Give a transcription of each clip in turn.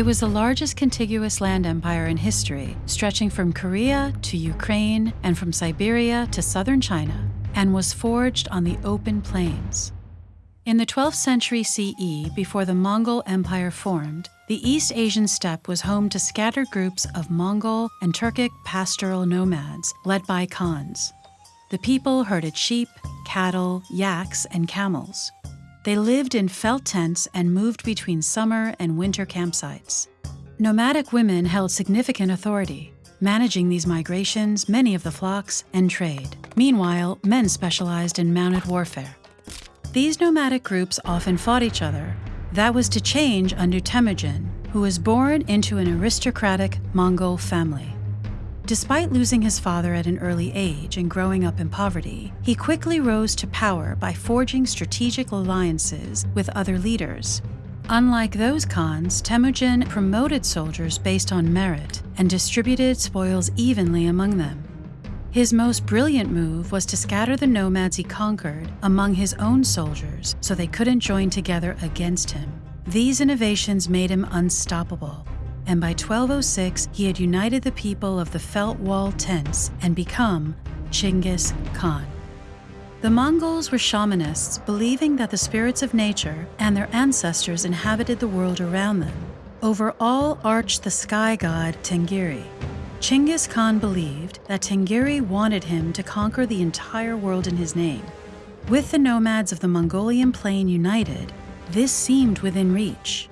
It was the largest contiguous land empire in history, stretching from Korea to Ukraine and from Siberia to southern China, and was forged on the open plains. In the 12th century CE, before the Mongol Empire formed, the East Asian steppe was home to scattered groups of Mongol and Turkic pastoral nomads led by Khans. The people herded sheep, cattle, yaks, and camels. They lived in felt tents and moved between summer and winter campsites. Nomadic women held significant authority, managing these migrations, many of the flocks, and trade. Meanwhile, men specialized in mounted warfare. These nomadic groups often fought each other. That was to change under Temujin, who was born into an aristocratic Mongol family. Despite losing his father at an early age and growing up in poverty, he quickly rose to power by forging strategic alliances with other leaders. Unlike those Khans, Temujin promoted soldiers based on merit and distributed spoils evenly among them. His most brilliant move was to scatter the nomads he conquered among his own soldiers so they couldn't join together against him. These innovations made him unstoppable, and by 1206 he had united the people of the Felt Wall tents and become Chinggis Khan. The Mongols were shamanists, believing that the spirits of nature and their ancestors inhabited the world around them. Over all arched the sky god Tengiri, Chinggis Khan believed that Tengiri wanted him to conquer the entire world in his name. With the nomads of the Mongolian plain united, this seemed within reach.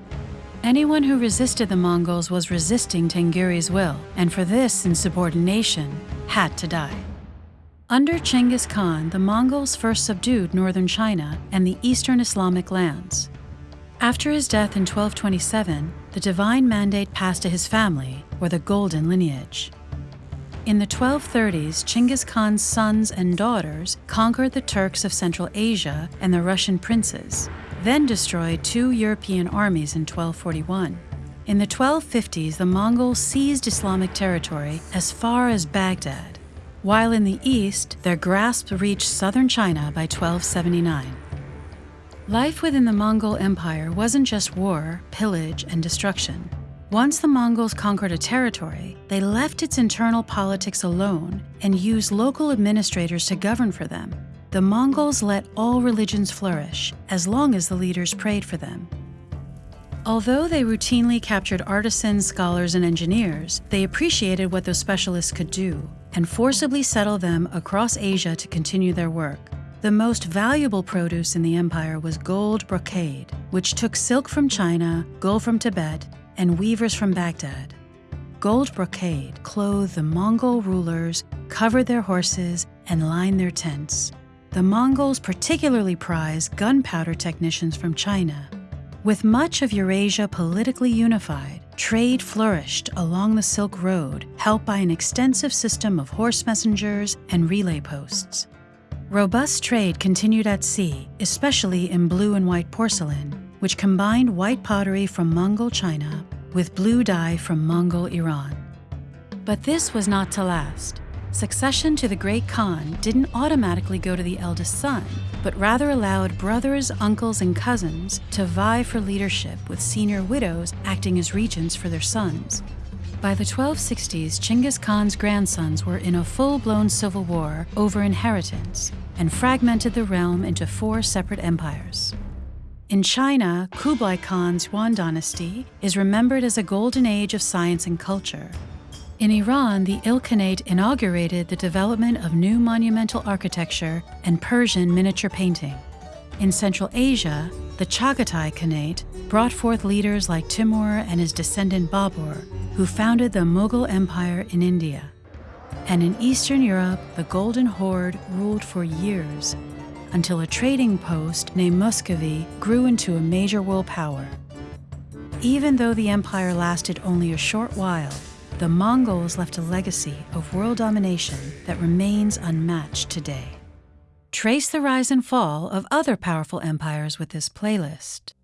Anyone who resisted the Mongols was resisting Tengiri's will, and for this insubordination had to die. Under Chinggis Khan, the Mongols first subdued northern China and the eastern Islamic lands. After his death in 1227, the divine mandate passed to his family, or the Golden Lineage. In the 1230s, Chinggis Khan's sons and daughters conquered the Turks of Central Asia and the Russian princes, then destroyed two European armies in 1241. In the 1250s, the Mongols seized Islamic territory as far as Baghdad, while in the east, their grasp reached southern China by 1279. Life within the Mongol Empire wasn't just war, pillage, and destruction. Once the Mongols conquered a territory, they left its internal politics alone and used local administrators to govern for them. The Mongols let all religions flourish as long as the leaders prayed for them. Although they routinely captured artisans, scholars, and engineers, they appreciated what those specialists could do and forcibly settled them across Asia to continue their work. The most valuable produce in the empire was gold brocade, which took silk from China, gold from Tibet, and weavers from Baghdad. Gold brocade clothed the Mongol rulers, covered their horses, and lined their tents. The Mongols particularly prized gunpowder technicians from China. With much of Eurasia politically unified, trade flourished along the Silk Road, helped by an extensive system of horse messengers and relay posts. Robust trade continued at sea, especially in blue and white porcelain, which combined white pottery from Mongol China with blue dye from Mongol Iran. But this was not to last. Succession to the Great Khan didn't automatically go to the eldest son, but rather allowed brothers, uncles, and cousins to vie for leadership with senior widows acting as regents for their sons. By the 1260s, Chinggis Khan's grandsons were in a full blown civil war over inheritance and fragmented the realm into four separate empires. In China, Kublai Khan's Yuan dynasty is remembered as a golden age of science and culture. In Iran, the Ilkhanate inaugurated the development of new monumental architecture and Persian miniature painting. In Central Asia, the Chagatai Khanate brought forth leaders like Timur and his descendant Babur, who founded the Mughal Empire in India. And in Eastern Europe, the Golden Horde ruled for years until a trading post named Muscovy grew into a major world power. Even though the empire lasted only a short while, the Mongols left a legacy of world domination that remains unmatched today. Trace the rise and fall of other powerful empires with this playlist.